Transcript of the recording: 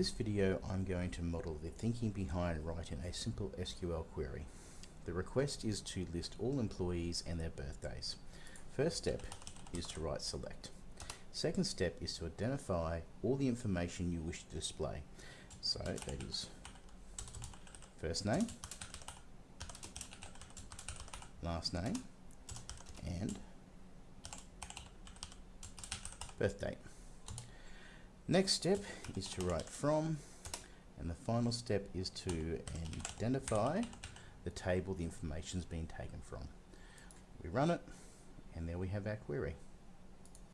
this video I'm going to model the thinking behind writing a simple SQL query. The request is to list all employees and their birthdays. First step is to write select. Second step is to identify all the information you wish to display. So that is first name, last name, and birth date. Next step is to write from, and the final step is to identify the table the information has been taken from. We run it, and there we have our query.